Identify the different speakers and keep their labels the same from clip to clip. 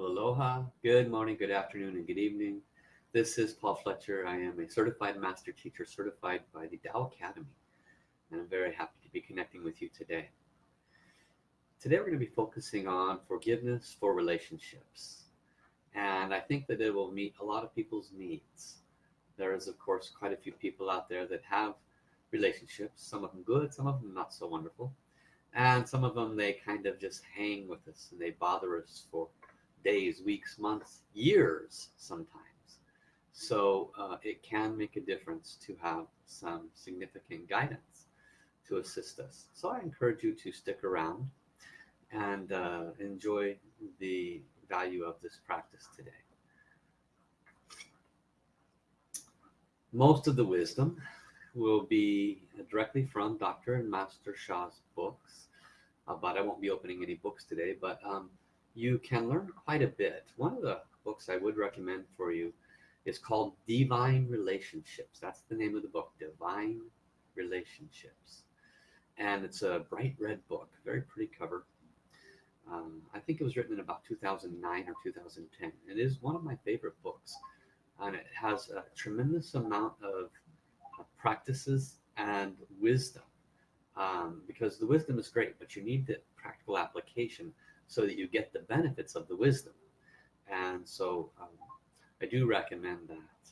Speaker 1: Aloha, good morning, good afternoon, and good evening. This is Paul Fletcher. I am a certified master teacher certified by the Tao Academy. And I'm very happy to be connecting with you today. Today we're going to be focusing on forgiveness for relationships. And I think that it will meet a lot of people's needs. There is, of course, quite a few people out there that have relationships, some of them good, some of them not so wonderful. And some of them, they kind of just hang with us and they bother us for days, weeks, months, years sometimes. So uh, it can make a difference to have some significant guidance to assist us. So I encourage you to stick around and uh, enjoy the value of this practice today. Most of the wisdom will be directly from Dr. and Master Sha's books, uh, but I won't be opening any books today. But um, you can learn quite a bit. One of the books I would recommend for you is called Divine Relationships. That's the name of the book, Divine Relationships. And it's a bright red book, very pretty cover. Um, I think it was written in about 2009 or 2010. It is one of my favorite books. And it has a tremendous amount of uh, practices and wisdom. Um, because the wisdom is great, but you need the practical application so that you get the benefits of the wisdom. And so um, I do recommend that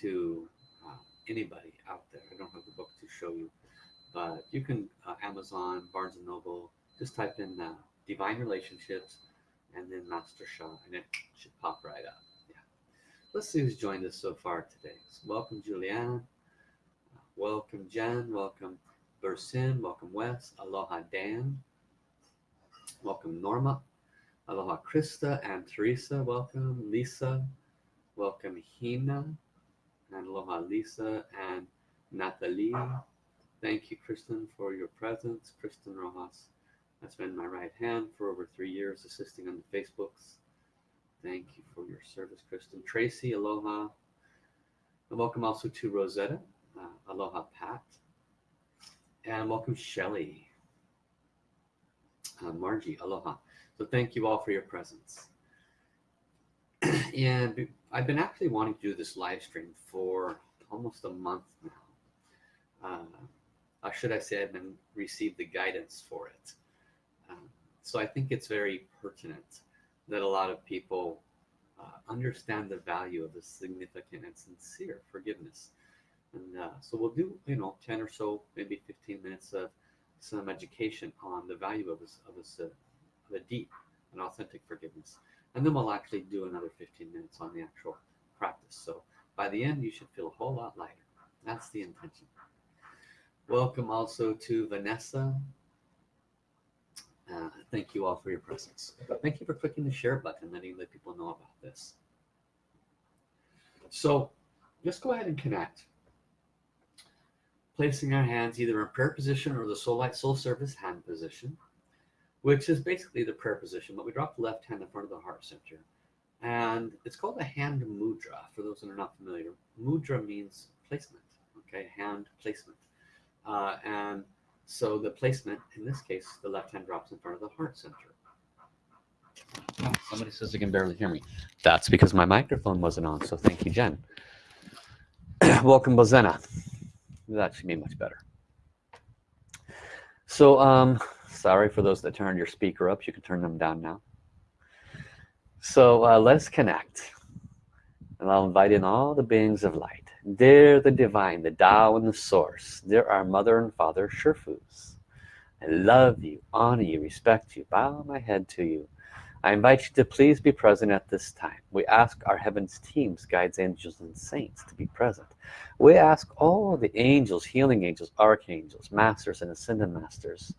Speaker 1: to uh, anybody out there. I don't have the book to show you, but you can uh, Amazon, Barnes and Noble, just type in uh, Divine Relationships and then Master Sha, and it should pop right up. Yeah. Let's see who's joined us so far today. So welcome, Juliana. welcome, Jen. Welcome, Bursin. Welcome, Wes. Aloha, Dan. Welcome, Norma. Aloha, Krista and Teresa. Welcome, Lisa. Welcome, Hina. And aloha, Lisa and Natalie. Thank you, Kristen, for your presence. Kristen Rojas has been my right hand for over three years, assisting on the Facebooks. Thank you for your service, Kristen. Tracy, aloha. And welcome also to Rosetta. Uh, aloha, Pat. And welcome, Shelly uh, Margie, aloha. So thank you all for your presence. and I've been actually wanting to do this live stream for almost a month now. Uh, should I say I've been received the guidance for it. Um, so I think it's very pertinent that a lot of people uh, understand the value of the significant and sincere forgiveness. And uh, so we'll do, you know, 10 or so, maybe 15 minutes of some education on the value of this, of this, uh, the deep and authentic forgiveness. And then we'll actually do another 15 minutes on the actual practice. So by the end, you should feel a whole lot lighter. That's the intention. Welcome also to Vanessa. Uh, thank you all for your presence. Thank you for clicking the share button, letting the people know about this. So just go ahead and connect placing our hands either in prayer position or the soul light soul service hand position which is basically the prayer position but we drop the left hand in front of the heart center. And it's called a hand mudra for those that are not familiar. Mudra means placement okay? Hand placement. Uh, and so the placement in this case the left hand drops in front of the heart center. Somebody says they can barely hear me. That's because my microphone wasn't on so thank you Jen. Welcome Bozena that should be much better. So um sorry for those that turned your speaker up. You can turn them down now. So uh, let's connect. And I'll invite in all the beings of light. They're the divine the Tao and the source. They're our mother and father Shurfus I love you honor you respect you bow my head to you I invite you to please be present at this time. We ask our heavens teams, guides, angels, and saints to be present. We ask all the angels, healing angels, archangels, masters, and ascended masters,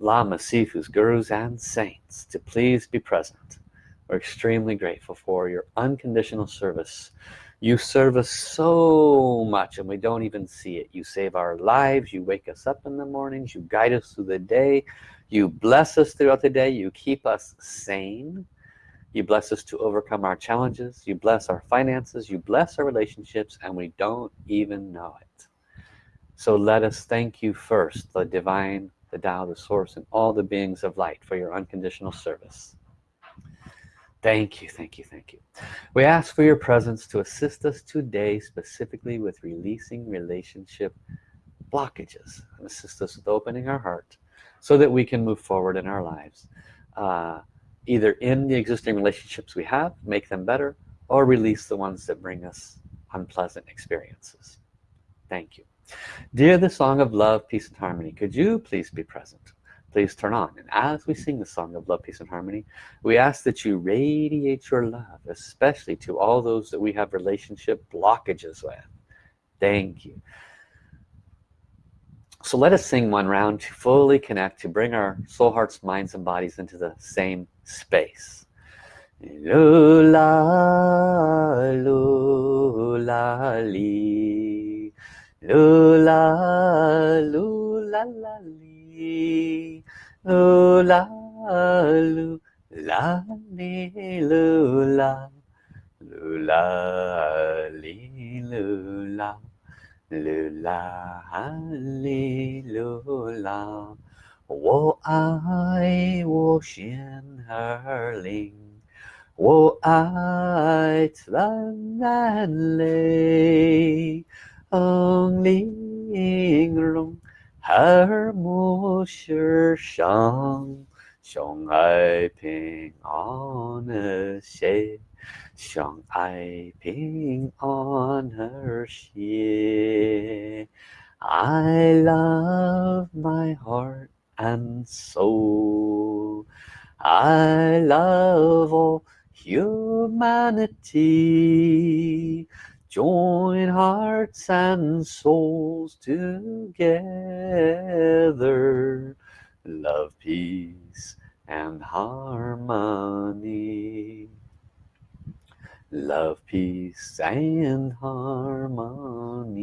Speaker 1: lamas, sifus, gurus, and saints to please be present. We're extremely grateful for your unconditional service. You serve us so much and we don't even see it. You save our lives. You wake us up in the mornings. You guide us through the day you bless us throughout the day. You keep us sane. You bless us to overcome our challenges. You bless our finances. You bless our relationships and we don't even know it. So let us thank you first the divine the Tao the source and all the beings of light for your unconditional service. Thank you, thank you, thank you. We ask for your presence to assist us today specifically with releasing relationship blockages and assist us with opening our heart so that we can move forward in our lives. Uh, either in the existing relationships we have, make them better, or release the ones that bring us unpleasant experiences. Thank you. Dear the song of love, peace and harmony, could you please be present? please turn on and as we sing the song of love peace and harmony we ask that you radiate your love especially to all those that we have relationship blockages with thank you so let us sing one round to fully connect to bring our soul hearts minds and bodies into the same space. Lula lula li. Lula lula la li. Lu la lu la li lu la. Lu la li 噜啦哈利噜啦，我爱我神儿灵，我爱灿烂泪，玲珑儿莫世上，相爱平安的谁？相爱平安和谐 I love my heart and soul I love all humanity join hearts and souls together love peace and harmony love peace and harmony.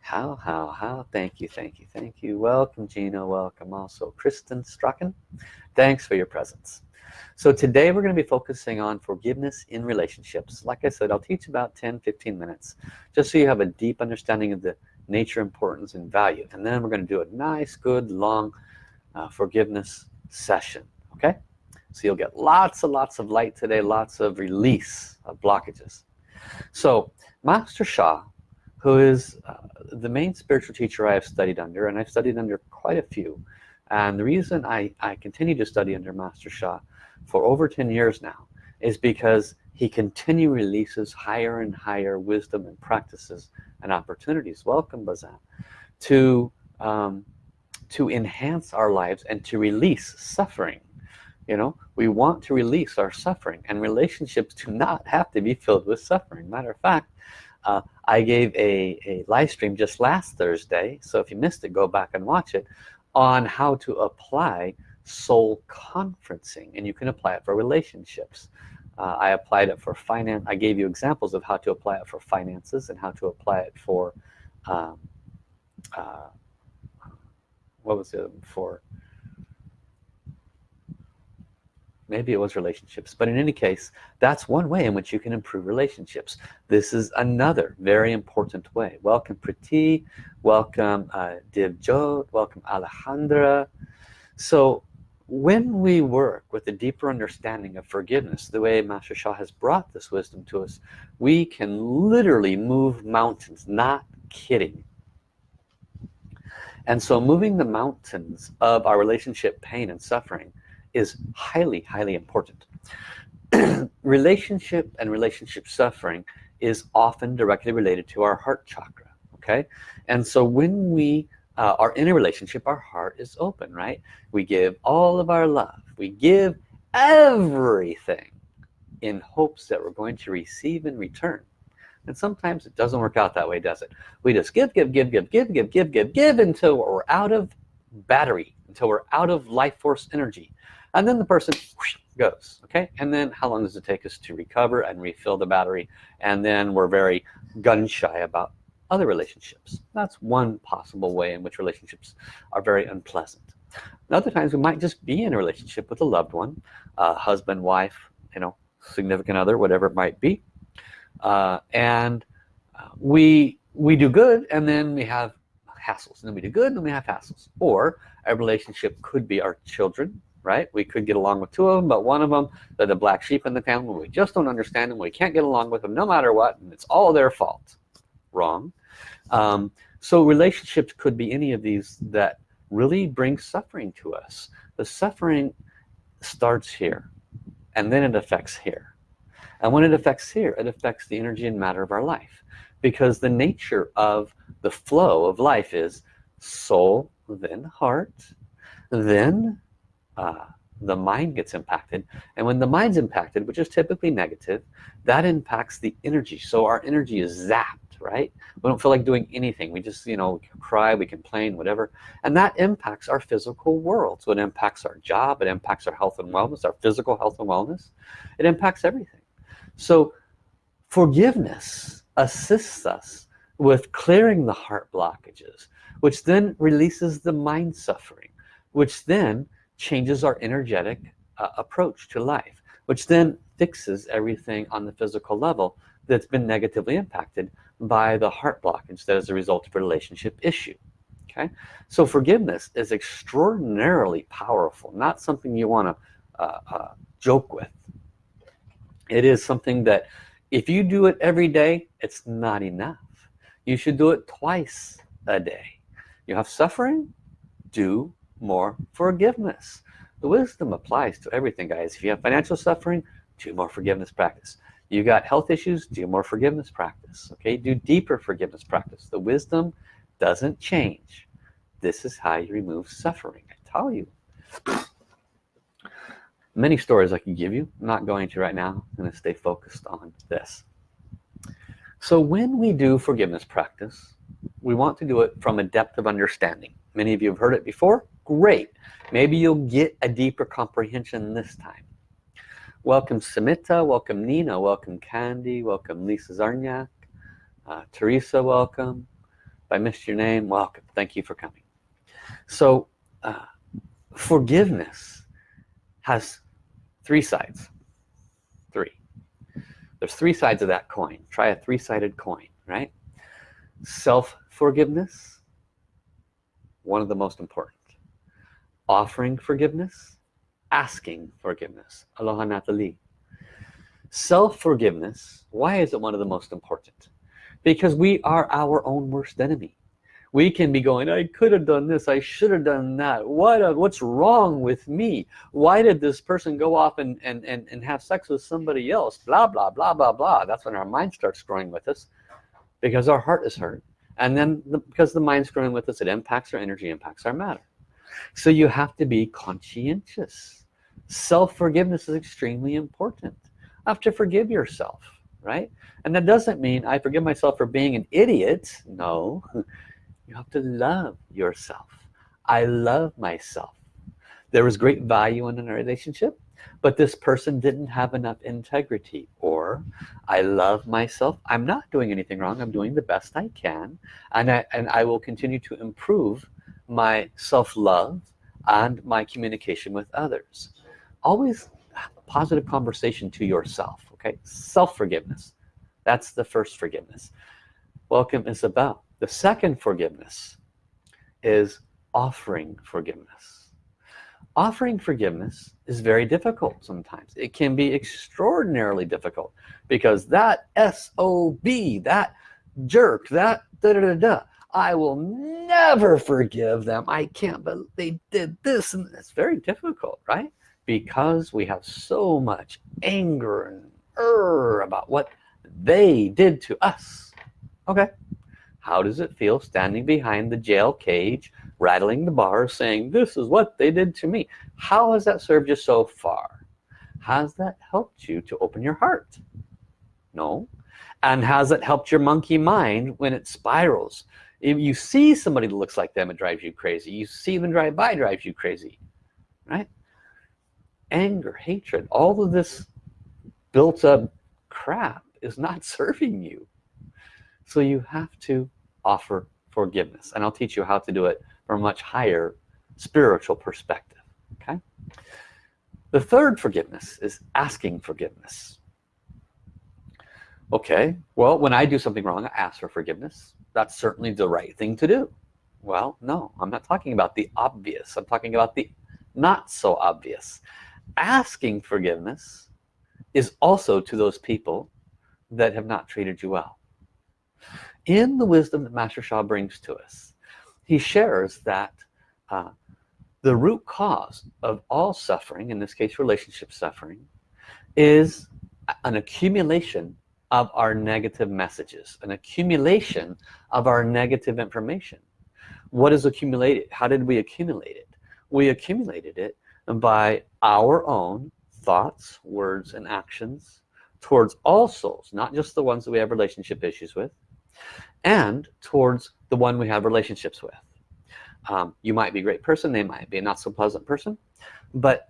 Speaker 1: How how how? Thank you thank you thank you. Welcome Gina. Welcome also Kristen Strachan. Thanks for your presence. So today we're going to be focusing on forgiveness in relationships. Like I said I'll teach about 10 15 minutes just so you have a deep understanding of the nature importance and value. And then we're going to do a nice good long uh, forgiveness session okay so you'll get lots and lots of light today lots of release of blockages. So Master Sha who is uh, the main spiritual teacher I have studied under and I've studied under quite a few and the reason I, I continue to study under Master Sha for over 10 years now is because he continually releases higher and higher wisdom and practices and opportunities. Welcome Bazan to um, to enhance our lives and to release suffering you know we want to release our suffering and relationships do not have to be filled with suffering. Matter of fact uh, I gave a, a live stream just last Thursday so if you missed it go back and watch it on how to apply soul conferencing and you can apply it for relationships. Uh, I applied it for finance I gave you examples of how to apply it for finances and how to apply it for um, uh, what was it for maybe it was relationships but in any case that's one way in which you can improve relationships. This is another very important way. Welcome Priti. Welcome uh, Divjot welcome Alejandra. So when we work with a deeper understanding of forgiveness the way Master Sha has brought this wisdom to us we can literally move mountains. Not kidding. And so moving the mountains of our relationship pain and suffering is highly highly important. Relationship and relationship suffering is often directly related to our heart chakra okay? And so when we uh, are in a relationship our heart is open right? We give all of our love. We give everything in hopes that we're going to receive in return. And sometimes it doesn't work out that way does it? We just give give give give give give give give give until we're out of battery until we're out of life force energy and then the person whoosh, goes okay? And then how long does it take us to recover and refill the battery? And then we're very gun shy about other relationships. That's one possible way in which relationships are very unpleasant. Other times we might just be in a relationship with a loved one uh, husband wife you know significant other whatever it might be. Uh, and uh, we we do good and then we have hassles. And then we do good and then we have hassles. Or a relationship could be our children right? We could get along with two of them but one of them they're the black sheep in the family we just don't understand them we can't get along with them no matter what and it's all their fault. Wrong. Um, so relationships could be any of these that really bring suffering to us. The suffering starts here and then it affects here. And when it affects here it affects the energy and matter of our life because the nature of the flow of life is soul then heart then uh, the mind gets impacted. And when the mind's impacted which is typically negative that impacts the energy. So our energy is zapped right? We don't feel like doing anything. We just you know cry we complain whatever. And that impacts our physical world. So it impacts our job it impacts our health and wellness our physical health and wellness. It impacts everything. So forgiveness assists us with clearing the heart blockages which then releases the mind suffering which then changes our energetic uh, approach to life which then fixes everything on the physical level that's been negatively impacted by the heart blockage that is a result of a relationship issue okay? So forgiveness is extraordinarily powerful not something you want to uh, uh, joke with. It is something that if you do it every day it's not enough. You should do it twice a day. You have suffering do more forgiveness. The wisdom applies to everything guys. If you have financial suffering do more forgiveness practice. You got health issues do more forgiveness practice okay? Do deeper forgiveness practice. The wisdom doesn't change. This is how you remove suffering I tell you. Many stories I can give you. I'm not going to right now. I'm to stay focused on this. So when we do forgiveness practice we want to do it from a depth of understanding. Many of you have heard it before great. Maybe you'll get a deeper comprehension this time. Welcome Samita welcome Nina. Welcome Candy. Welcome Lisa Zarniak. Uh, Teresa welcome. If I missed your name welcome. Thank you for coming. So uh, forgiveness has three sides. Three. There's three sides of that coin. Try a three-sided coin right? Self-forgiveness one of the most important offering forgiveness asking forgiveness. Aloha Natalie. Self-forgiveness why is it one of the most important? Because we are our own worst enemy. We can be going I could have done this. I should have done that. What uh, what's wrong with me? Why did this person go off and, and and and have sex with somebody else? Blah blah blah blah blah. That's when our mind starts growing with us because our heart is hurt and then the, because the mind's growing with us it impacts our energy impacts our matter so you have to be conscientious. Self-forgiveness is extremely important. I have to forgive yourself right? And that doesn't mean I forgive myself for being an idiot. No. You have to love yourself. I love myself. There was great value in a relationship but this person didn't have enough integrity. Or I love myself. I'm not doing anything wrong. I'm doing the best I can and I, and I will continue to improve my self-love and my communication with others. Always positive conversation to yourself okay? Self-forgiveness. That's the first forgiveness. Welcome Isabel. The second forgiveness is offering forgiveness. Offering forgiveness is very difficult sometimes. It can be extraordinarily difficult because that SOB that jerk that da da da da I will never forgive them. I can't but they did this and it's very difficult right? Because we have so much anger and er about what they did to us. Okay. How does it feel standing behind the jail cage rattling the bars saying this is what they did to me. How has that served you so far? Has that helped you to open your heart? No. And has it helped your monkey mind when it spirals if you see somebody that looks like them it drives you crazy. You see them drive by drives you crazy right? Anger hatred all of this built up crap is not serving you. So you have to offer forgiveness and I'll teach you how to do it from a much higher spiritual perspective okay? The third forgiveness is asking forgiveness. Okay well when I do something wrong I ask for forgiveness that's certainly the right thing to do. Well no I'm not talking about the obvious. I'm talking about the not so obvious. Asking forgiveness is also to those people that have not treated you well. In the wisdom that Master Sha brings to us he shares that uh, the root cause of all suffering in this case relationship suffering is an accumulation of our negative messages an accumulation of our negative information. What is accumulated? How did we accumulate it? We accumulated it by our own thoughts words and actions towards all souls not just the ones that we have relationship issues with and towards the one we have relationships with. Um, you might be a great person they might be a not so pleasant person but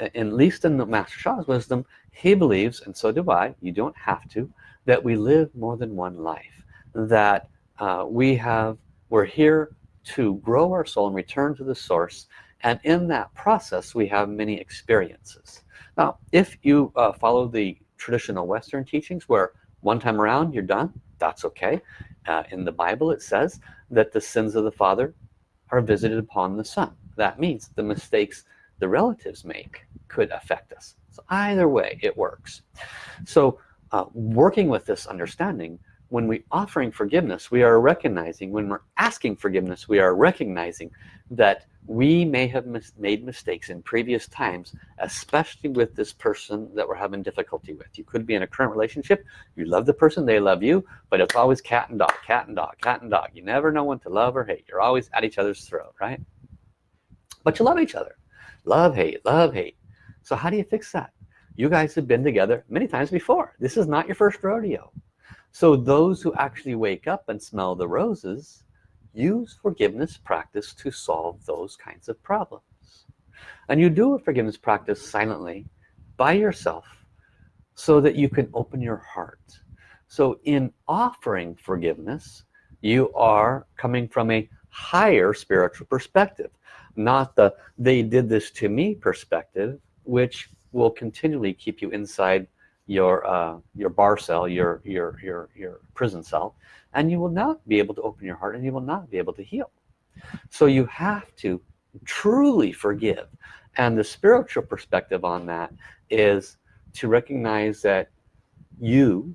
Speaker 1: at least in the Master Sha's wisdom he believes and so do I you don't have to that we live more than one life that uh, we have we're here to grow our soul and return to the source and in that process we have many experiences. Now if you uh, follow the traditional Western teachings where one time around you're done that's okay. Uh, in the Bible it says that the sins of the father are visited upon the son. That means the mistakes the relatives make could affect us. So either way it works. So uh, working with this understanding when we offering forgiveness we are recognizing when we're asking forgiveness we are recognizing that we may have mis made mistakes in previous times especially with this person that we're having difficulty with. You could be in a current relationship you love the person they love you but it's always cat and dog cat and dog cat and dog. You never know when to love or hate. You're always at each other's throat right? But you love each other. Love hate love hate so how do you fix that? You guys have been together many times before. This is not your first rodeo. So those who actually wake up and smell the roses use forgiveness practice to solve those kinds of problems. And you do a forgiveness practice silently by yourself so that you can open your heart. So in offering forgiveness you are coming from a higher spiritual perspective not the they did this to me perspective which will continually keep you inside your uh, your bar cell your your your your prison cell and you will not be able to open your heart and you will not be able to heal. So you have to truly forgive. And the spiritual perspective on that is to recognize that you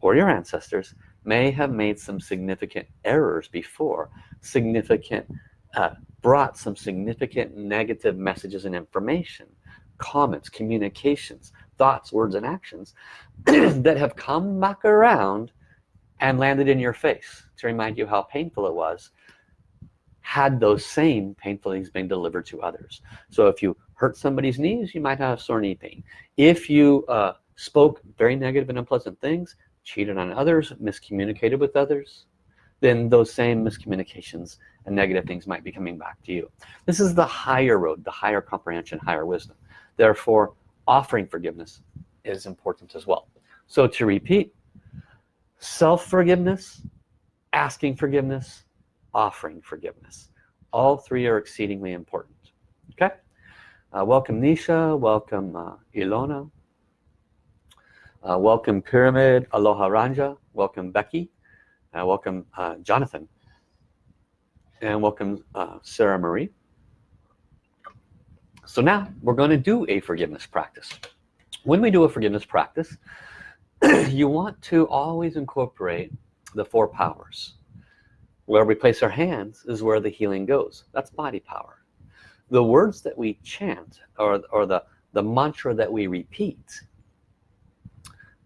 Speaker 1: or your ancestors may have made some significant errors before significant uh, brought some significant negative messages and information comments communications thoughts words and actions that have come back around and landed in your face to remind you how painful it was had those same painful things been delivered to others. So if you hurt somebody's knees you might have sore knee pain. If you uh, spoke very negative and unpleasant things cheated on others miscommunicated with others then those same miscommunications and negative things might be coming back to you. This is the higher road the higher comprehension higher wisdom therefore offering forgiveness is important as well. So to repeat self-forgiveness asking forgiveness offering forgiveness all three are exceedingly important. Okay? Uh, welcome Nisha welcome uh, Ilona uh, welcome Pyramid Aloha Ranja welcome Becky uh, welcome uh, Jonathan and welcome uh, Sarah Marie so now we're going to do a forgiveness practice. When we do a forgiveness practice you want to always incorporate the four powers. Where we place our hands is where the healing goes. That's body power. The words that we chant or, or the the mantra that we repeat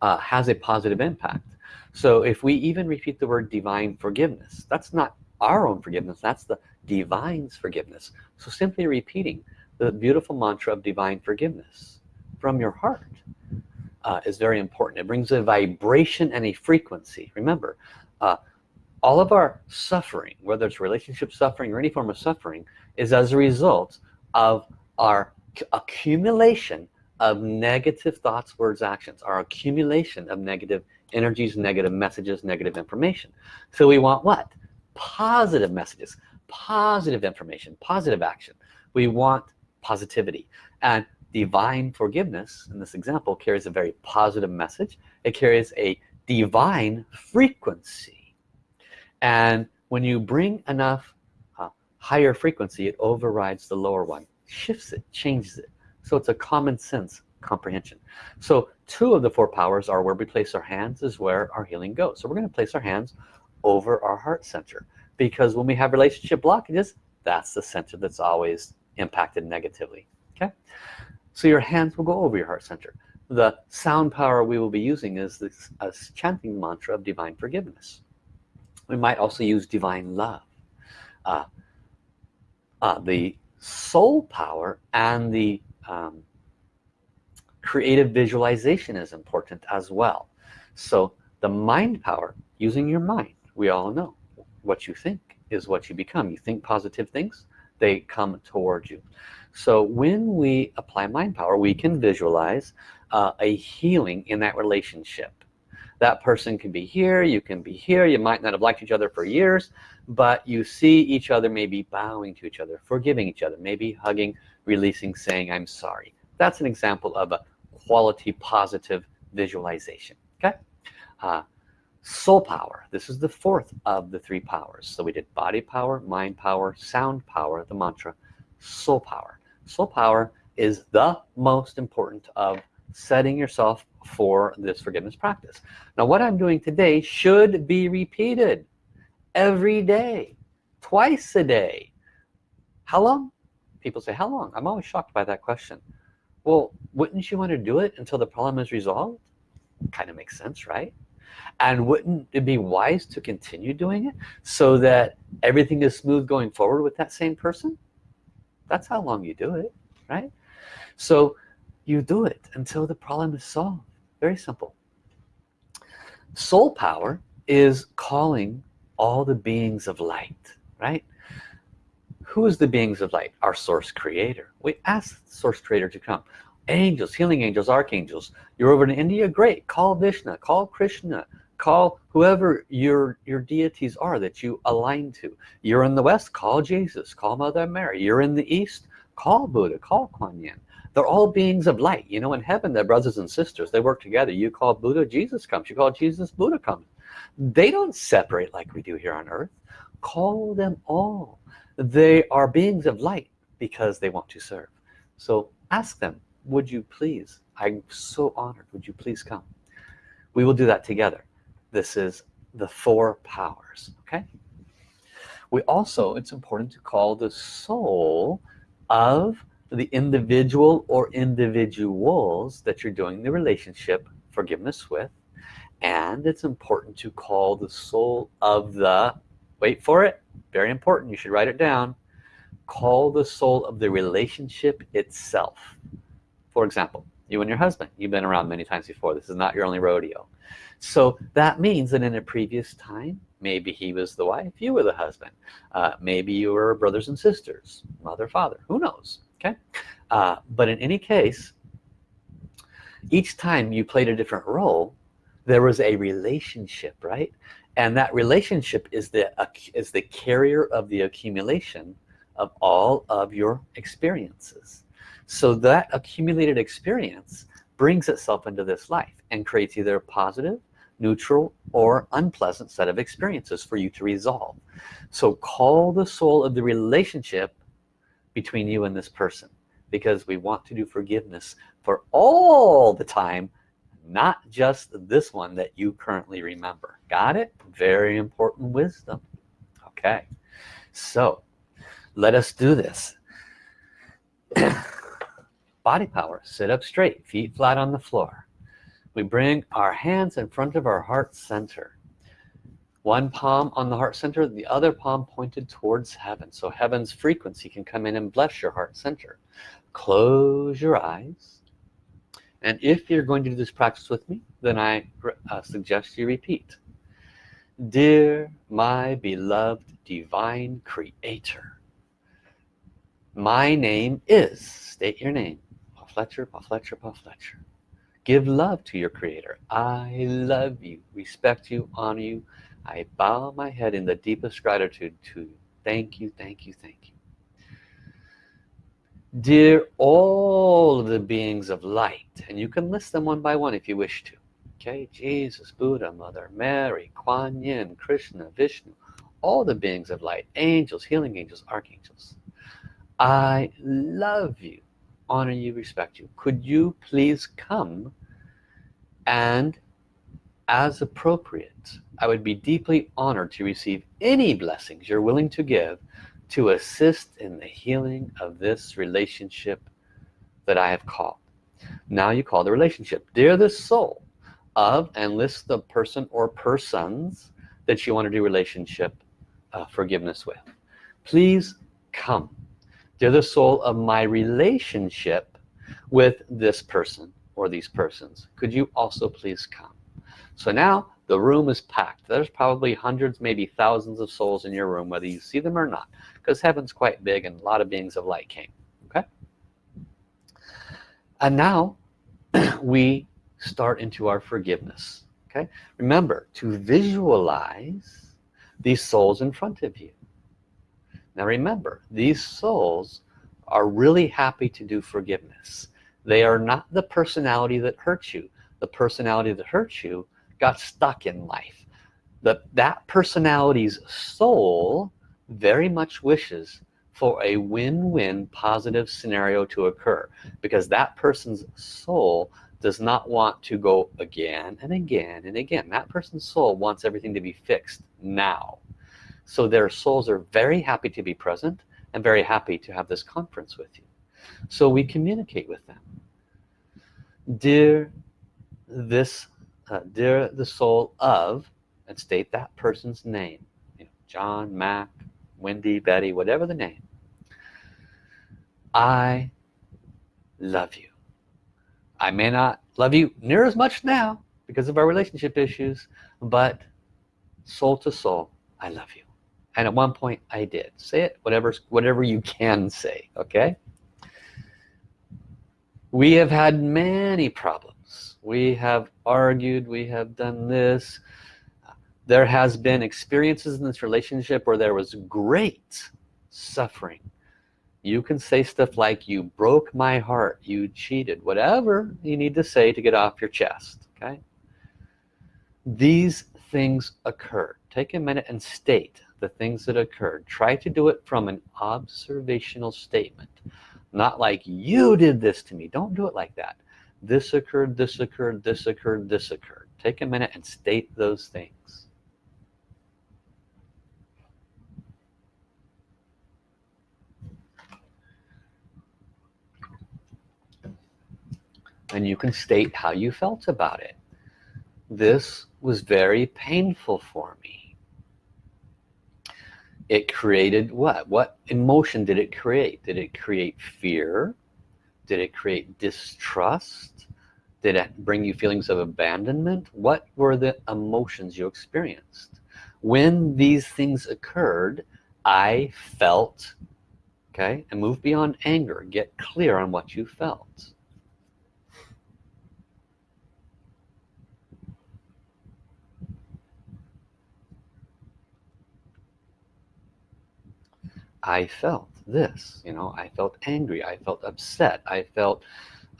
Speaker 1: uh, has a positive impact. So if we even repeat the word divine forgiveness that's not our own forgiveness that's the divine's forgiveness. So simply repeating the beautiful mantra of divine forgiveness from your heart uh, is very important. It brings a vibration and a frequency. Remember uh, all of our suffering whether it's relationship suffering or any form of suffering is as a result of our accumulation of negative thoughts words actions our accumulation of negative energies negative messages negative information. So we want what? Positive messages positive information positive action. We want positivity. And divine forgiveness in this example carries a very positive message. It carries a divine frequency. And when you bring enough uh, higher frequency it overrides the lower one shifts it changes it. So it's a common sense comprehension. So two of the four powers are where we place our hands is where our healing goes. So we're going to place our hands over our heart center because when we have relationship blockages that's the center that's always impacted negatively. Okay. So your hands will go over your heart center. The sound power we will be using is this a chanting mantra of divine forgiveness. We might also use divine love. Uh, uh, the soul power and the um, creative visualization is important as well. So the mind power using your mind we all know. What you think is what you become. You think positive things they come towards you. So when we apply mind power we can visualize uh, a healing in that relationship. That person can be here you can be here you might not have liked each other for years but you see each other maybe bowing to each other forgiving each other maybe hugging releasing saying I'm sorry. That's an example of a quality positive visualization okay? Uh, soul power. This is the fourth of the three powers. So we did body power mind power sound power the mantra soul power. Soul power is the most important of setting yourself for this forgiveness practice. Now what I'm doing today should be repeated every day twice a day. How long? People say how long? I'm always shocked by that question. Well wouldn't you want to do it until the problem is resolved? Kind of makes sense right and wouldn't it be wise to continue doing it so that everything is smooth going forward with that same person? That's how long you do it right? So you do it until the problem is solved. Very simple. Soul power is calling all the beings of light right? Who is the beings of light? Our source creator. We ask source creator to come angels healing angels archangels. You're over in India? Great. Call Vishnu call Krishna call whoever your your deities are that you align to. You're in the west? Call Jesus call Mother Mary. You're in the east? Call Buddha call Kuan Yin. They're all beings of light. You know in heaven they're brothers and sisters. They work together. You call Buddha Jesus comes. You call Jesus Buddha comes. They don't separate like we do here on earth. Call them all. They are beings of light because they want to serve. So ask them would you please I'm so honored would you please come? We will do that together. This is the four powers okay? We also it's important to call the soul of the individual or individuals that you're doing the relationship forgiveness with. And it's important to call the soul of the wait for it very important you should write it down. Call the soul of the relationship itself for example you and your husband. You've been around many times before. This is not your only rodeo. So that means that in a previous time maybe he was the wife you were the husband. Uh, maybe you were brothers and sisters mother father. Who knows? Okay? Uh, but in any case each time you played a different role there was a relationship right? And that relationship is the is the carrier of the accumulation of all of your experiences so that accumulated experience brings itself into this life and creates either a positive neutral or unpleasant set of experiences for you to resolve. So call the soul of the relationship between you and this person because we want to do forgiveness for all the time not just this one that you currently remember. Got it? Very important wisdom. Okay. So let us do this body power. Sit up straight feet flat on the floor. We bring our hands in front of our heart center. One palm on the heart center the other palm pointed towards heaven so heaven's frequency can come in and bless your heart center. Close your eyes. And if you're going to do this practice with me then I uh, suggest you repeat. Dear my beloved divine creator my name is state your name Fletcher Paul Fletcher Paul Fletcher. Give love to your creator. I love you. Respect you honor you. I bow my head in the deepest gratitude to you. Thank you thank you thank you. Dear all of the beings of light and you can list them one by one if you wish to. Okay Jesus Buddha Mother Mary Kuan Yin Krishna Vishnu all the beings of light angels healing angels archangels. I love you honor you respect you. Could you please come and as appropriate I would be deeply honored to receive any blessings you're willing to give to assist in the healing of this relationship that I have called. Now you call the relationship. Dear the soul of and list the person or persons that you want to do relationship uh, forgiveness with. Please come they're the soul of my relationship with this person or these persons. Could you also please come? So now the room is packed. There's probably hundreds maybe thousands of souls in your room whether you see them or not because heaven's quite big and a lot of beings of light came okay? And now we start into our forgiveness okay? Remember to visualize these souls in front of you now remember these souls are really happy to do forgiveness. They are not the personality that hurts you. The personality that hurts you got stuck in life. That that personality's soul very much wishes for a win-win positive scenario to occur because that person's soul does not want to go again and again and again. That person's soul wants everything to be fixed now so their souls are very happy to be present and very happy to have this conference with you. So we communicate with them. Dear this uh, dear the soul of and state that person's name you know, John Mac Wendy Betty whatever the name. I love you. I may not love you near as much now because of our relationship issues but soul to soul I love you and at one point I did say it whatever whatever you can say okay? We have had many problems. We have argued we have done this. There has been experiences in this relationship where there was great suffering. You can say stuff like you broke my heart you cheated whatever you need to say to get off your chest okay? These things occur. Take a minute and state the things that occurred. Try to do it from an observational statement not like you did this to me. Don't do it like that. This occurred this occurred this occurred this occurred. Take a minute and state those things. And you can state how you felt about it. This was very painful for me it created what? What emotion did it create? Did it create fear? Did it create distrust? Did it bring you feelings of abandonment? What were the emotions you experienced? When these things occurred I felt okay and move beyond anger. Get clear on what you felt I felt this you know I felt angry I felt upset I felt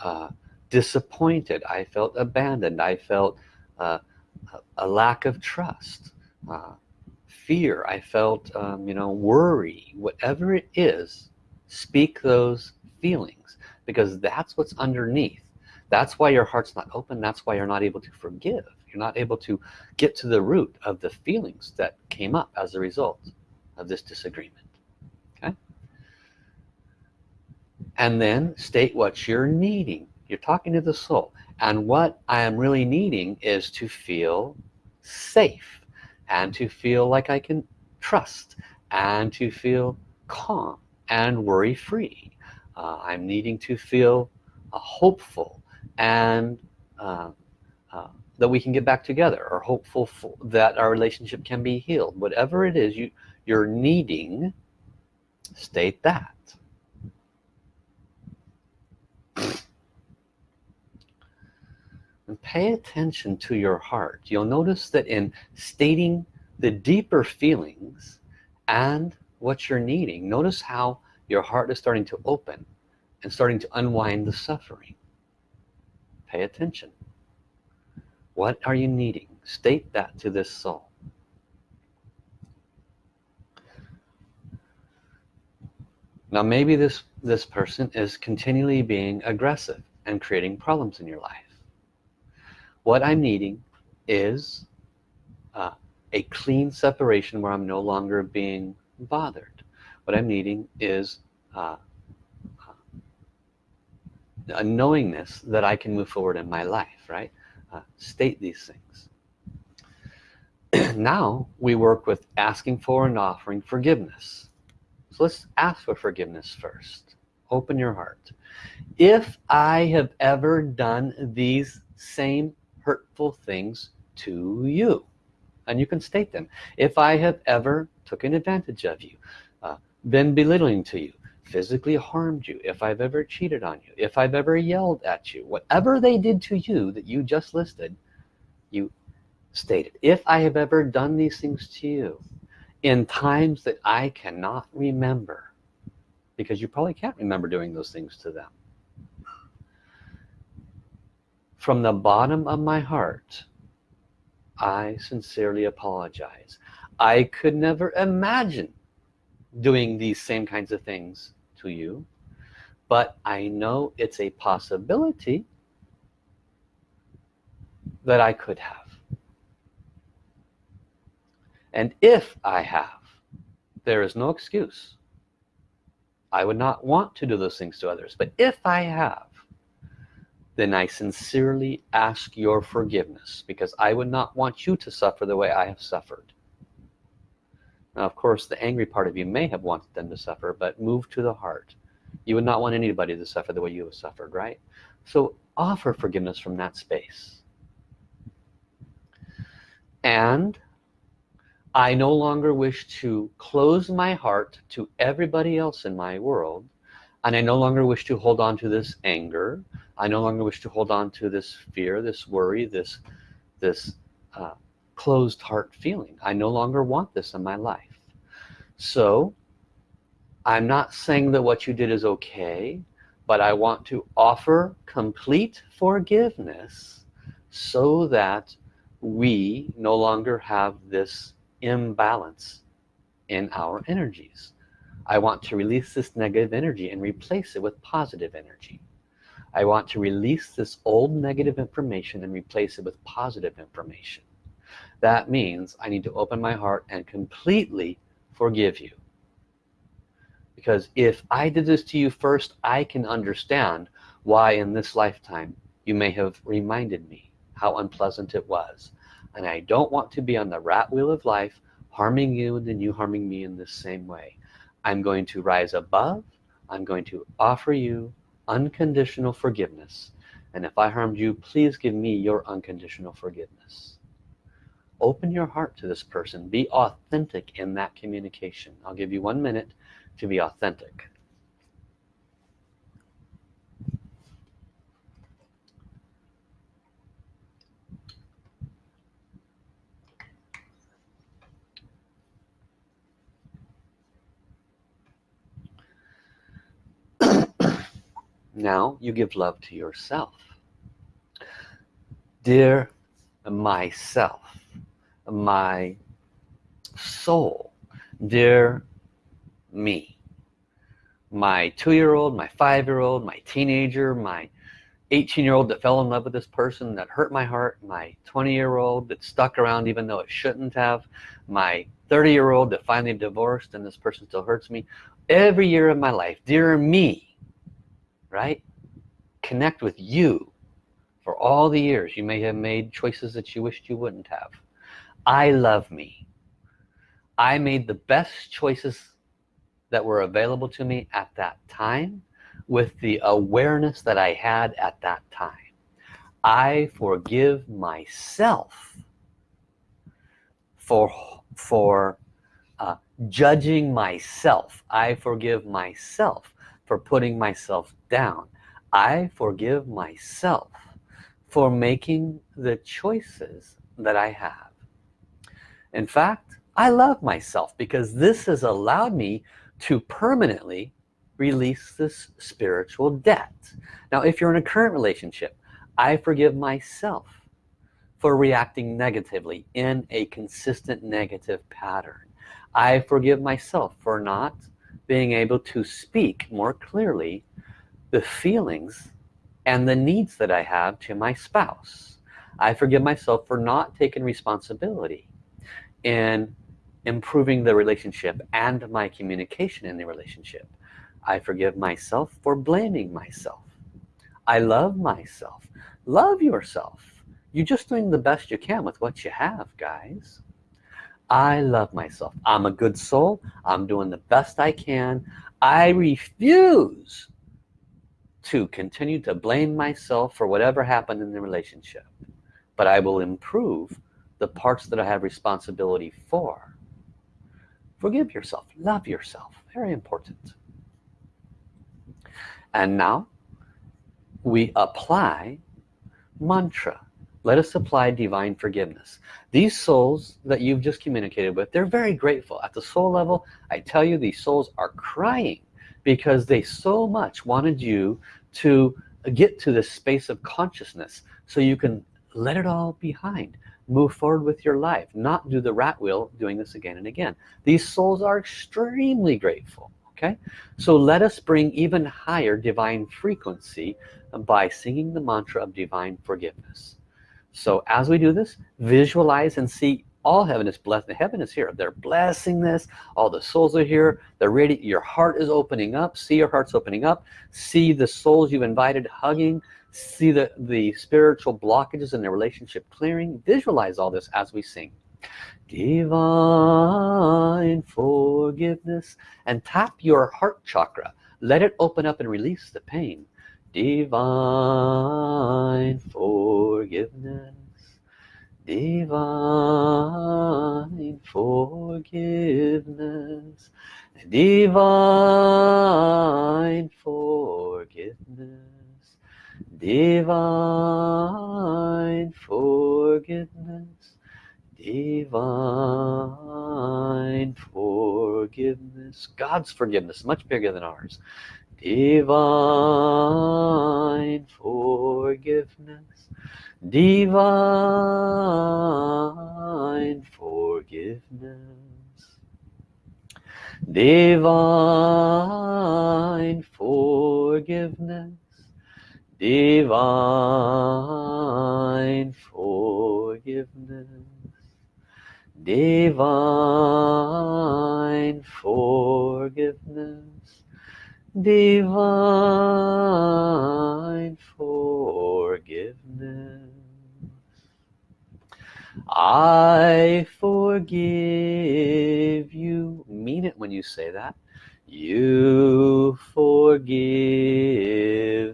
Speaker 1: uh, disappointed I felt abandoned I felt uh, a lack of trust uh, fear I felt um, you know worry. Whatever it is speak those feelings because that's what's underneath. That's why your heart's not open. That's why you're not able to forgive. You're not able to get to the root of the feelings that came up as a result of this disagreement and then state what you're needing. You're talking to the soul. And what I am really needing is to feel safe and to feel like I can trust and to feel calm and worry-free. Uh, I'm needing to feel uh, hopeful and uh, uh that we can get back together or hopeful that our relationship can be healed. Whatever it is you you're needing state that pay attention to your heart. You'll notice that in stating the deeper feelings and what you're needing notice how your heart is starting to open and starting to unwind the suffering. Pay attention. What are you needing? State that to this soul. Now maybe this this person is continually being aggressive and creating problems in your life what I'm needing is uh, a clean separation where I'm no longer being bothered. What I'm needing is uh, a knowingness that I can move forward in my life right? Uh, state these things. Now we work with asking for and offering forgiveness. So let's ask for forgiveness first. Open your heart. If I have ever done these same hurtful things to you. And you can state them. If I have ever taken advantage of you uh, been belittling to you physically harmed you if I've ever cheated on you if I've ever yelled at you whatever they did to you that you just listed you stated if I have ever done these things to you in times that I cannot remember because you probably can't remember doing those things to them from the bottom of my heart I sincerely apologize. I could never imagine doing these same kinds of things to you but I know it's a possibility that I could have. And if I have there is no excuse. I would not want to do those things to others but if I have then I sincerely ask your forgiveness because I would not want you to suffer the way I have suffered. Now of course the angry part of you may have wanted them to suffer but move to the heart. You would not want anybody to suffer the way you have suffered right? So offer forgiveness from that space. And I no longer wish to close my heart to everybody else in my world and I no longer wish to hold on to this anger. I no longer wish to hold on to this fear this worry this this uh, closed heart feeling. I no longer want this in my life. So I'm not saying that what you did is okay but I want to offer complete forgiveness so that we no longer have this imbalance in our energies I want to release this negative energy and replace it with positive energy. I want to release this old negative information and replace it with positive information. That means I need to open my heart and completely forgive you. Because if I did this to you first I can understand why in this lifetime you may have reminded me how unpleasant it was. And I don't want to be on the rat wheel of life harming you and then you harming me in the same way I'm going to rise above. I'm going to offer you unconditional forgiveness. And if I harmed you please give me your unconditional forgiveness. Open your heart to this person. Be authentic in that communication. I'll give you one minute to be authentic now you give love to yourself. Dear myself my soul dear me my two-year-old my five-year-old my teenager my 18-year-old that fell in love with this person that hurt my heart my 20-year-old that stuck around even though it shouldn't have my 30-year-old that finally divorced and this person still hurts me. Every year of my life dear me right? Connect with you for all the years. You may have made choices that you wished you wouldn't have. I love me. I made the best choices that were available to me at that time with the awareness that I had at that time. I forgive myself for for uh, judging myself. I forgive myself for putting myself down. I forgive myself for making the choices that I have. In fact I love myself because this has allowed me to permanently release this spiritual debt. Now if you're in a current relationship I forgive myself for reacting negatively in a consistent negative pattern. I forgive myself for not being able to speak more clearly the feelings and the needs that I have to my spouse. I forgive myself for not taking responsibility in improving the relationship and my communication in the relationship. I forgive myself for blaming myself. I love myself. Love yourself. You're just doing the best you can with what you have guys I love myself. I'm a good soul. I'm doing the best I can. I refuse to continue to blame myself for whatever happened in the relationship but I will improve the parts that I have responsibility for. Forgive yourself. Love yourself. Very important. And now we apply mantra let us apply divine forgiveness. These souls that you've just communicated with they're very grateful. At the soul level I tell you these souls are crying because they so much wanted you to get to this space of consciousness so you can let it all behind move forward with your life not do the rat wheel doing this again and again. These souls are extremely grateful okay? So let us bring even higher divine frequency by singing the mantra of divine forgiveness so as we do this visualize and see all heaven is blessed. The heaven is here. They're blessing this. All the souls are here. They're ready. Your heart is opening up. See your heart's opening up. See the souls you've invited hugging. See the the spiritual blockages in their relationship clearing. Visualize all this as we sing. Divine forgiveness. And tap your heart chakra. Let it open up and release the pain divine forgiveness. Divine forgiveness. Divine forgiveness. Divine forgiveness. Divine forgiveness. God's forgiveness much bigger than ours divine forgiveness. Divine forgiveness. Divine forgiveness. Divine forgiveness. Divine forgiveness divine forgiveness. I forgive you. Mean it when you say that. You forgive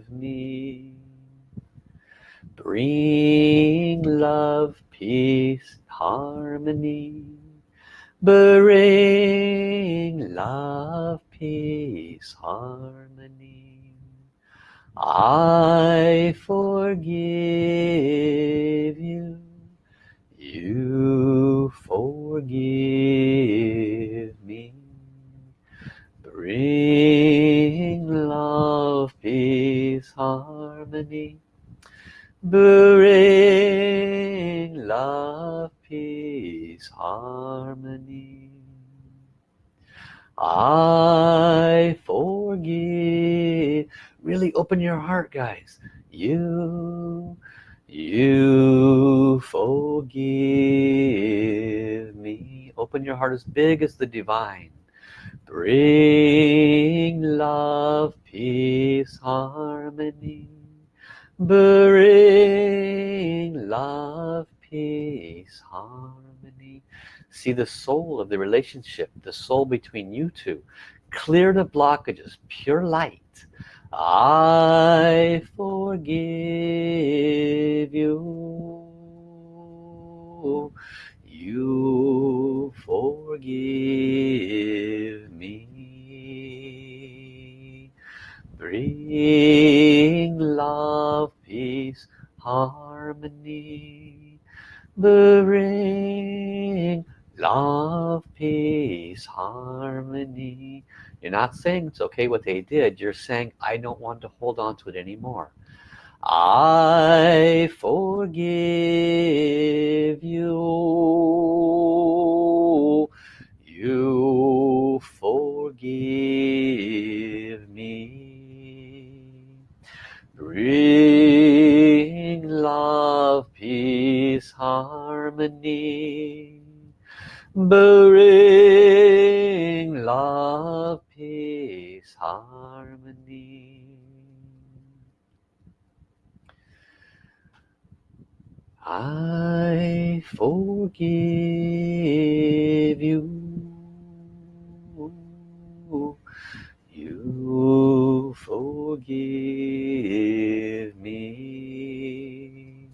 Speaker 1: me. Bring love peace harmony. Bring love peace harmony. I forgive you. You forgive me. Bring love peace harmony. Bring love peace harmony I forgive really open your heart guys. You you forgive me. Open your heart as big as the divine. Bring love peace harmony. Bring love peace harmony see the soul of the relationship the soul between you two clear the blockages pure light. I forgive you. You forgive me. Bring love peace harmony. Bring love peace harmony. You're not saying it's okay what they did. You're saying I don't want to hold on to it anymore. I forgive you. You forgive me. Bring love peace harmony bring love peace harmony. I forgive you. You forgive me.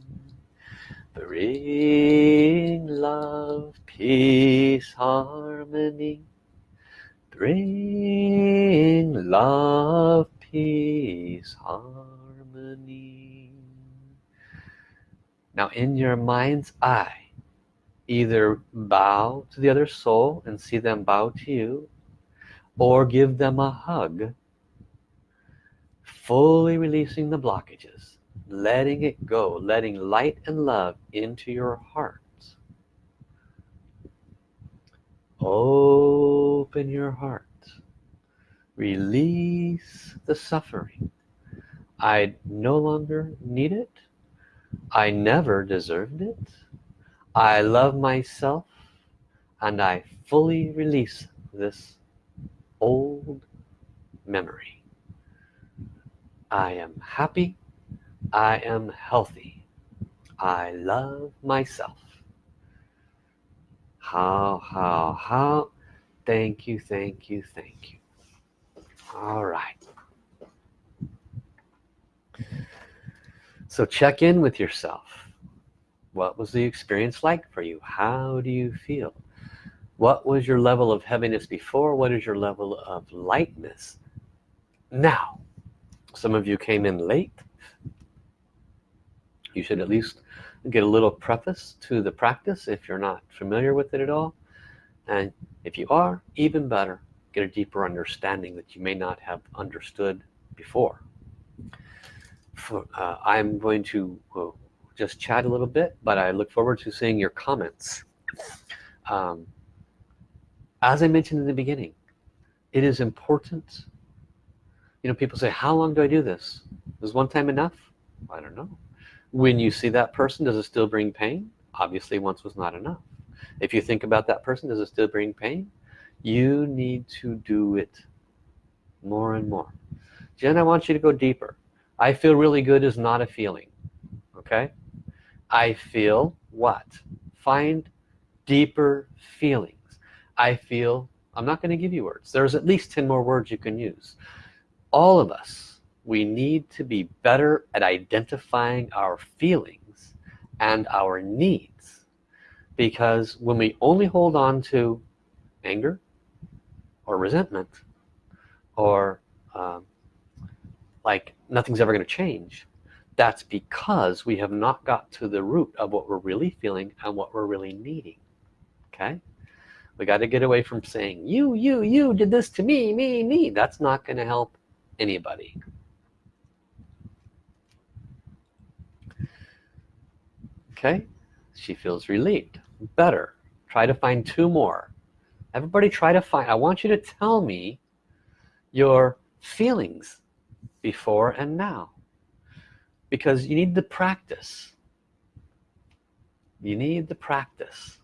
Speaker 1: Bring love peace harmony bring love peace harmony. Now in your mind's eye either bow to the other soul and see them bow to you or give them a hug fully releasing the blockages letting it go letting light and love into your heart open your heart. Release the suffering. I no longer need it. I never deserved it. I love myself and I fully release this old memory. I am happy. I am healthy. I love myself hao hao hao? Thank you thank you thank you. All right. So check in with yourself. What was the experience like for you? How do you feel? What was your level of heaviness before? What is your level of lightness now? Some of you came in late. You should at least get a little preface to the practice if you're not familiar with it at all. And if you are even better get a deeper understanding that you may not have understood before. For, uh, I'm going to uh, just chat a little bit but I look forward to seeing your comments. Um, as I mentioned in the beginning it is important. You know people say how long do I do this? Is one time enough? I don't know when you see that person does it still bring pain? Obviously once was not enough. If you think about that person does it still bring pain? You need to do it more and more. Jen I want you to go deeper. I feel really good is not a feeling okay? I feel what? Find deeper feelings. I feel I'm not going to give you words. There's at least 10 more words you can use. All of us we need to be better at identifying our feelings and our needs. Because when we only hold on to anger or resentment or um, like nothing's ever going to change that's because we have not got to the root of what we're really feeling and what we're really needing okay? We got to get away from saying you you you did this to me me me. That's not going to help anybody okay? She feels relieved. Better. Try to find two more. Everybody try to find I want you to tell me your feelings before and now. Because you need the practice. You need the practice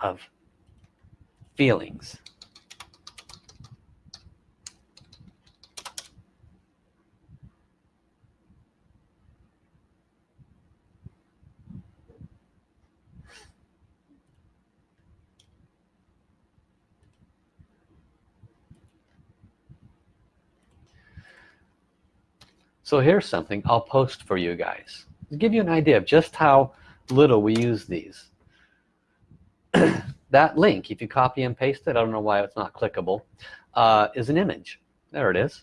Speaker 1: of feelings so here's something I'll post for you guys. To give you an idea of just how little we use these. That link if you copy and paste it I don't know why it's not clickable uh, is an image. There it is.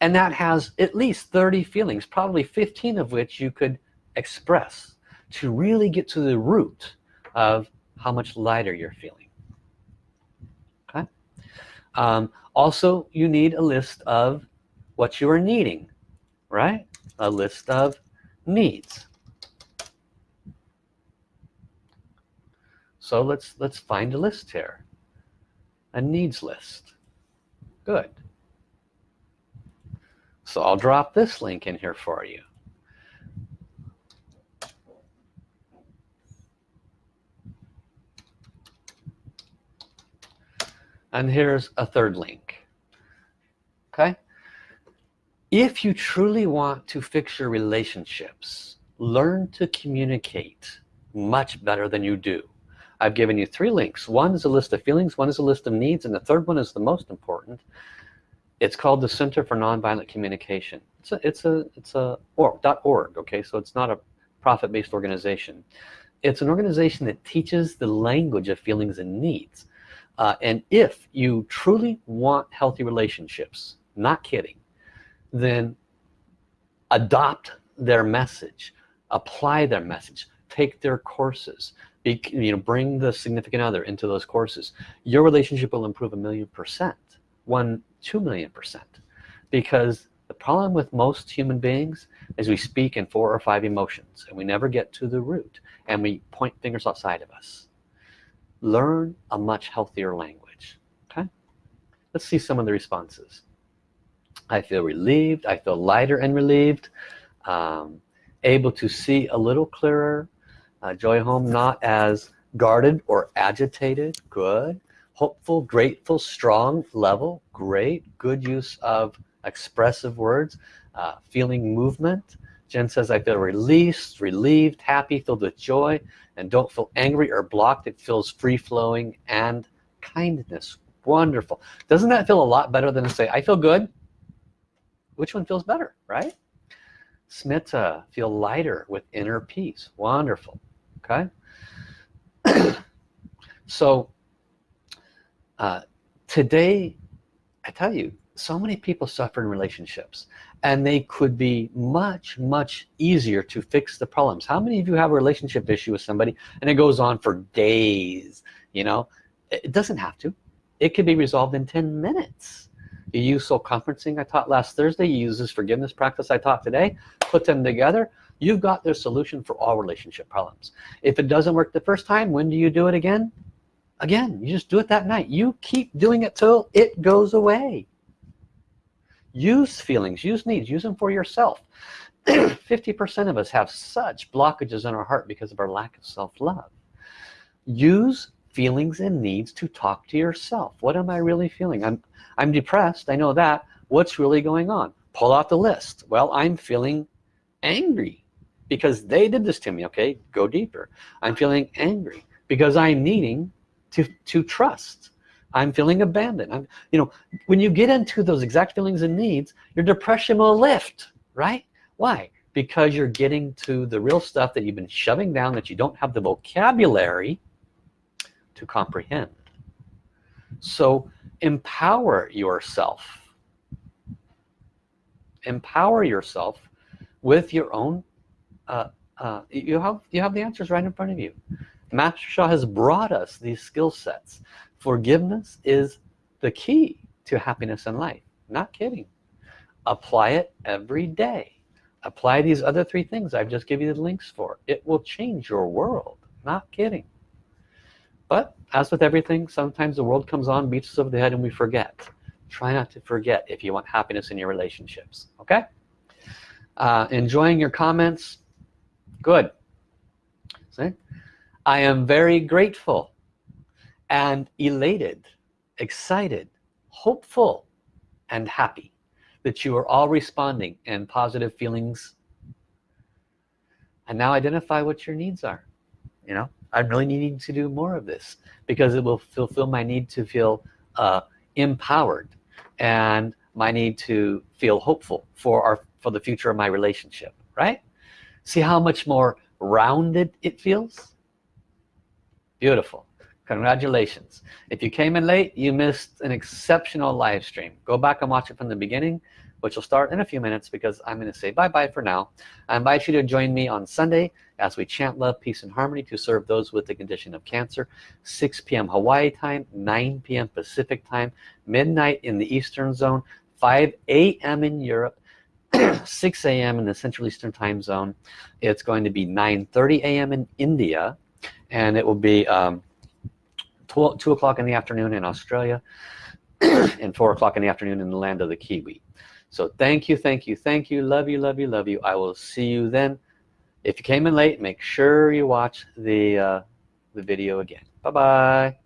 Speaker 1: And that has at least 30 feelings probably 15 of which you could express to really get to the root of how much lighter you're feeling. Okay? Um, also you need a list of what you are needing right? A list of needs. So let's let's find a list here. A needs list. Good. So I'll drop this link in here for you. And here's a third link. Okay? If you truly want to fix your relationships learn to communicate much better than you do. I've given you three links. One is a list of feelings one is a list of needs and the third one is the most important. It's called the Center for Nonviolent Communication. It's a it's a it's a or .org okay? So it's not a profit-based organization. It's an organization that teaches the language of feelings and needs. Uh, and if you truly want healthy relationships not kidding then adopt their message apply their message take their courses be, you know bring the significant other into those courses. Your relationship will improve a million percent one two million percent. Because the problem with most human beings is we speak in four or five emotions and we never get to the root and we point fingers outside of us. Learn a much healthier language okay? Let's see some of the responses I feel relieved. I feel lighter and relieved. Um, able to see a little clearer. Uh, joy home not as guarded or agitated. Good. Hopeful grateful strong level. Great. Good use of expressive words. Uh, feeling movement. Jen says I feel released relieved happy filled with joy. And don't feel angry or blocked. It feels free-flowing and kindness. Wonderful. Doesn't that feel a lot better than to say I feel good which one feels better right? Smita feel lighter with inner peace. Wonderful. Okay? So uh, today I tell you so many people suffer in relationships and they could be much much easier to fix the problems. How many of you have a relationship issue with somebody and it goes on for days you know? It doesn't have to. It could be resolved in 10 minutes you use soul conferencing I taught last Thursday. You use this forgiveness practice I taught today. Put them together. You've got the solution for all relationship problems. If it doesn't work the first time when do you do it again? Again you just do it that night. You keep doing it till it goes away. Use feelings use needs use them for yourself. 50% of us have such blockages in our heart because of our lack of self-love. Use feelings and needs to talk to yourself. What am I really feeling? I'm I'm depressed. I know that. What's really going on? Pull out the list. Well I'm feeling angry because they did this to me okay? Go deeper. I'm feeling angry because I'm needing to to trust. I'm feeling abandoned. I'm you know when you get into those exact feelings and needs your depression will lift right? Why? Because you're getting to the real stuff that you've been shoving down that you don't have the vocabulary to comprehend. So empower yourself. Empower yourself with your own uh, uh, you have you have the answers right in front of you. Master Sha has brought us these skill sets. Forgiveness is the key to happiness in life. Not kidding. Apply it every day. Apply these other three things I've just given you the links for. It will change your world. Not kidding but as with everything sometimes the world comes on beats us over the head and we forget. Try not to forget if you want happiness in your relationships okay? Uh, enjoying your comments? Good. See? I am very grateful and elated excited hopeful and happy that you are all responding in positive feelings. And now identify what your needs are you know I'm really needing to do more of this because it will fulfill my need to feel uh, empowered and my need to feel hopeful for our for the future of my relationship right? See how much more rounded it feels? Beautiful. Congratulations. If you came in late you missed an exceptional live stream. Go back and watch it from the beginning which will start in a few minutes because I'm going to say bye-bye for now I invite you to join me on Sunday as we chant love peace and harmony to serve those with the condition of cancer 6 p.m. Hawaii time 9 p.m. Pacific time midnight in the Eastern zone 5 a.m. in Europe 6 a.m. in the Central Eastern time zone it's going to be 9.30 a.m. in India and it will be um, 12, 2 o'clock in the afternoon in Australia and 4 o'clock in the afternoon in the land of the Kiwi so thank you thank you thank you. Love you love you love you. I will see you then. If you came in late make sure you watch the uh, the video again. Bye bye